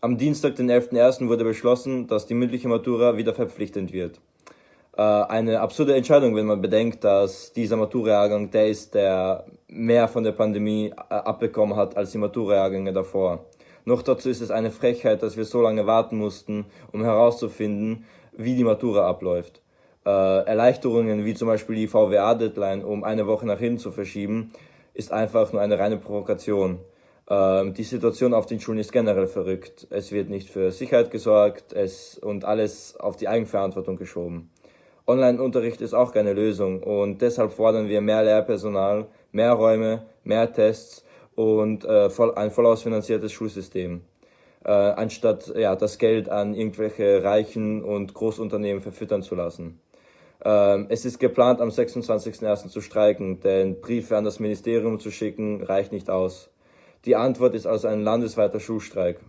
Am Dienstag, den 11.01. wurde beschlossen, dass die mündliche Matura wieder verpflichtend wird. Äh, eine absurde Entscheidung, wenn man bedenkt, dass dieser Matura-Jahrgang der ist, der mehr von der Pandemie äh, abbekommen hat als die Matura-Jahrgänge davor. Noch dazu ist es eine Frechheit, dass wir so lange warten mussten, um herauszufinden, wie die Matura abläuft. Äh, Erleichterungen wie zum Beispiel die VWA-Deadline um eine Woche nach hinten zu verschieben, ist einfach nur eine reine Provokation. Äh, die Situation auf den Schulen ist generell verrückt. Es wird nicht für Sicherheit gesorgt es, und alles auf die Eigenverantwortung geschoben. Online-Unterricht ist auch keine Lösung und deshalb fordern wir mehr Lehrpersonal, mehr Räume, mehr Tests und äh, voll, ein vollausfinanziertes Schulsystem, äh, anstatt ja, das Geld an irgendwelche Reichen und Großunternehmen verfüttern zu lassen. Ähm, es ist geplant, am 26.01. zu streiken, denn Briefe an das Ministerium zu schicken reicht nicht aus. Die Antwort ist also ein landesweiter Schulstreik.